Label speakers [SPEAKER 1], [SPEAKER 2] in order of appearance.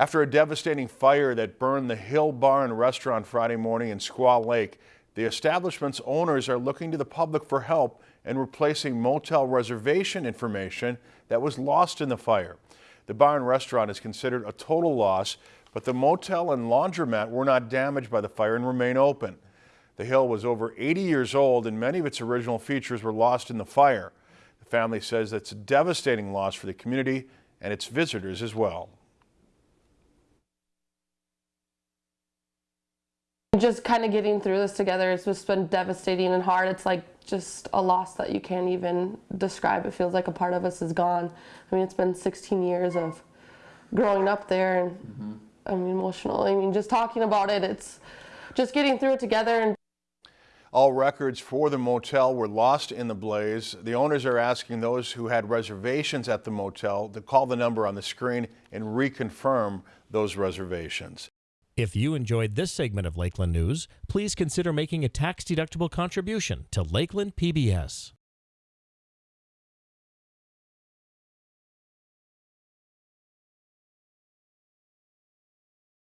[SPEAKER 1] After a devastating fire that burned the Hill Bar and Restaurant Friday morning in Squaw Lake, the establishment's owners are looking to the public for help in replacing motel reservation information that was lost in the fire. The bar and restaurant is considered a total loss, but the motel and laundromat were not damaged by the fire and remain open. The Hill was over 80 years old and many of its original features were lost in the fire. The family says that's a devastating loss for the community and its visitors as well.
[SPEAKER 2] Just kind of getting through this together it's just been devastating and hard it's like just a loss that you can't even describe it feels like a part of us is gone i mean it's been 16 years of growing up there and mm -hmm. i mean emotional i mean just talking about it it's just getting through it together and
[SPEAKER 1] all records for the motel were lost in the blaze. The owners are asking those who had reservations at the motel to call the number on the screen and reconfirm those reservations.
[SPEAKER 3] If you enjoyed this segment of Lakeland News, please consider making a tax-deductible contribution to Lakeland PBS.